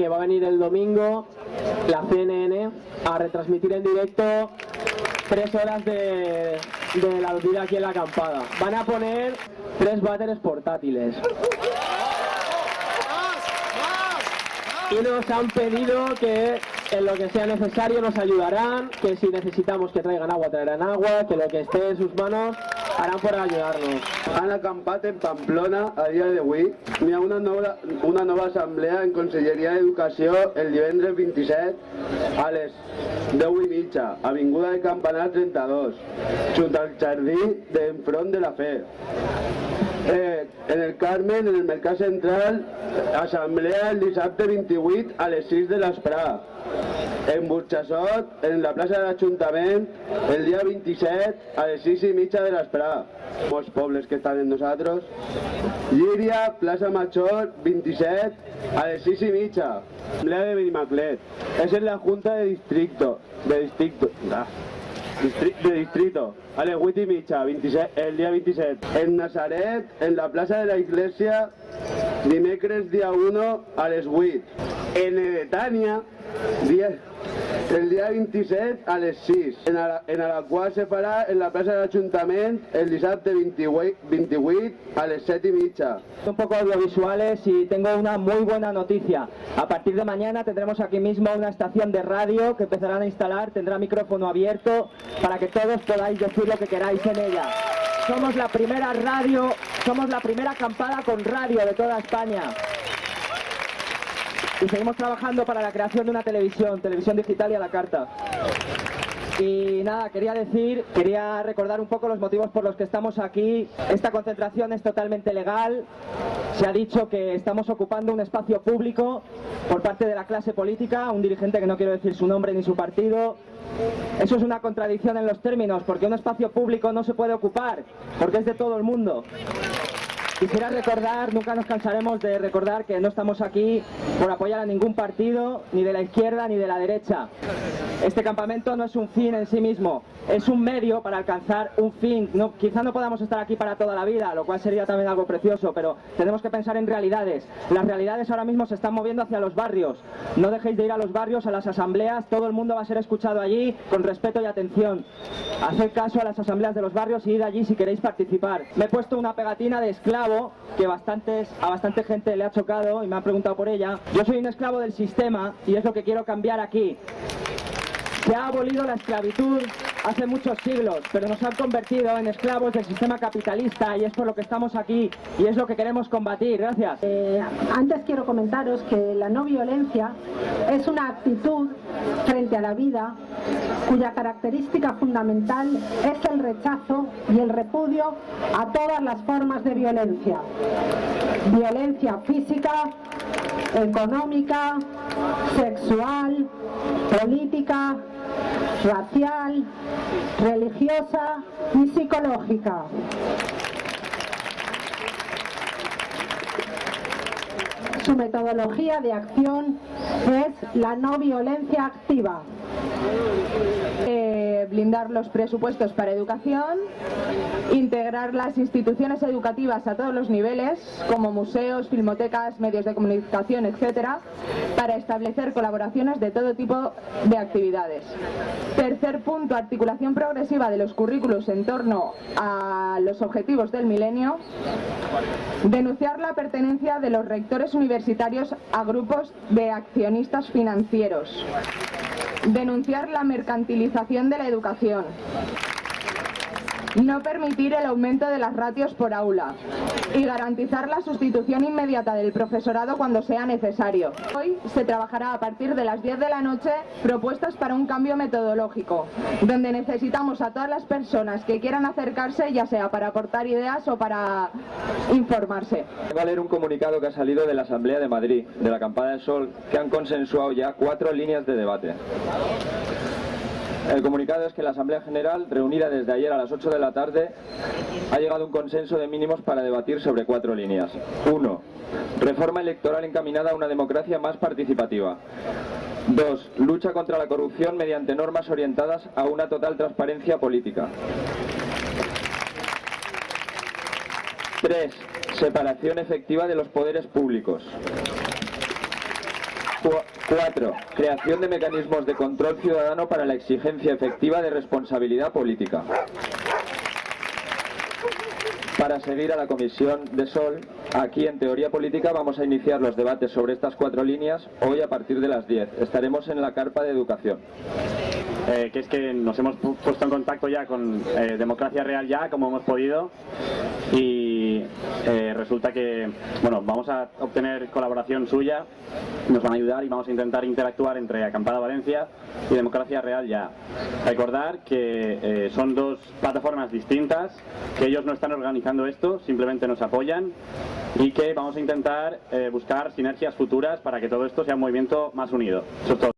que va a venir el domingo la CNN a retransmitir en directo tres horas de, la vida aquí en la acampada. Van a poner tres váteres portátiles. Y nos han pedido que en lo que sea necesario nos ayudarán, que si necesitamos que traigan agua, traerán agua, que lo que esté en sus manos harán por ayudarnos. Han acampat en Pamplona a dia d'avui. Hi ha una nova, una nova assemblea en Conselleria d'Educació el divendres 27 a les 10 i mitja, Avinguda de Campanar 32, junt al jardí d'enfront de la Fe. Eh, en el Carmen, en el Mercat Central, assemblea el dissabte 28 a les 6 de l'esprà. En Burxassot, en la plaça de l'Ajuntament, el dia 27 a les 6 i mitja de l'esprà. Molts pobles que estan amb nosaltres. Llíria, plaça Major, 27 a les 6 i mitja. Assemblea de Benimaclet. Es en la Junta de Distrito. De Distrito. Ah. Distri- de distrito, a les 8 i mitja, 27, el dia 27. En Nazaret, en la plaça de la Iglesia, dimecres dia 1 a les 8. En Edetània, dia, el dia 27 a les 6. En, Ara, en Alaquà se farà en la plaça de l'Ajuntament el dissabte 28, 28 a les 7 i mitja. Un poco audiovisuales y tengo una muy buena noticia. A partir de mañana tendremos aquí mismo una estación de radio que empezarán a instalar, tendrá micrófono abierto para que todos podáis decir lo que queráis en ella. Somos la primera radio, somos la primera acampada con radio de toda España. Y seguimos trabajando para la creación de una televisión, televisión digital y a la carta. Y nada, quería decir, quería recordar un poco los motivos por los que estamos aquí. Esta concentración es totalmente legal. Se ha dicho que estamos ocupando un espacio público por parte de la clase política, un dirigente que no quiero decir su nombre ni su partido. Eso es una contradicción en los términos, porque un espacio público no se puede ocupar, porque es de todo el mundo. Quisiera recordar, nunca nos cansaremos de recordar que no estamos aquí por apoyar a ningún partido, ni de la izquierda ni de la derecha. Este campamento no es un fin en sí mismo, es un medio para alcanzar un fin. Quizá no podamos estar aquí para toda la vida, lo cual sería también algo precioso, pero tenemos que pensar en realidades. Las realidades ahora mismo se están moviendo hacia los barrios. No dejéis de ir a los barrios, a las asambleas, todo el mundo va a ser escuchado allí con respeto y atención. Haced caso a las asambleas de los barrios y id allí si queréis participar. Me he puesto una pegatina de esclavo que a bastante gente le ha chocado y me han preguntado por ella. Yo soy un esclavo del sistema y es lo que quiero cambiar aquí. Se ha abolido la esclavitud hace muchos siglos, pero nos han convertido en esclavos del sistema capitalista y es por lo que estamos aquí y es lo que queremos combatir. Gracias. Eh, antes quiero comentaros que la no violencia es una actitud frente a la vida cuya característica fundamental es el rechazo y el repudio a todas las formas de violencia. Violencia física, económica, sexual, política, racial, religiosa y psicológica. Su metodología de acción es la no violencia activa. Blindar los presupuestos para educación, integrar las instituciones educativas a todos los niveles, como museos, filmotecas, medios de comunicación, etcétera, para establecer colaboraciones de todo tipo de actividades. Tercer punto, articulación progresiva de los currículos en torno a los objetivos del milenio. Denunciar la pertenencia de los rectores universitarios a grupos de accionistas financieros. Denunciar la mercantilización de la educación. No permitir el aumento de las ratios por aula y garantizar la sustitución inmediata del profesorado cuando sea necesario. Hoy se trabajará a partir de las 10 de la noche propuestas para un cambio metodológico, donde necesitamos a todas las personas que quieran acercarse, ya sea para aportar ideas o para informarse. Va a leer un comunicado que ha salido de la Asamblea de Madrid, de la Acampada del Sol, que han consensuado ya cuatro líneas de debate. El comunicado es que la Asamblea General, reunida desde ayer a las 8 de la tarde, ha llegado a un consenso de mínimos para debatir sobre cuatro líneas. 1. Reforma electoral encaminada a una democracia más participativa. 2. Lucha contra la corrupción mediante normas orientadas a una total transparencia política. 3. Separación efectiva de los poderes públicos. 4. Creación de mecanismos de control ciudadano para la exigencia efectiva de responsabilidad política. Para seguir a la Comisión de Sol, aquí en Teoría Política vamos a iniciar los debates sobre estas cuatro líneas hoy a partir de las 10. Estaremos en la carpa de educación. Eh, que es que nos hemos pu- puesto en contacto ya con eh, Democracia Real ya, como hemos podido, eh, resulta que, bueno, vamos a obtener colaboración suya, nos van a ayudar y vamos a intentar interactuar entre Acampada Valencia y Democracia Real ya. Recordar que eh, son dos plataformas distintas, que ellos no están organizando esto, simplemente nos apoyan y que vamos a intentar eh, buscar sinergias futuras para que todo esto sea un movimiento más unido. Eso es todo.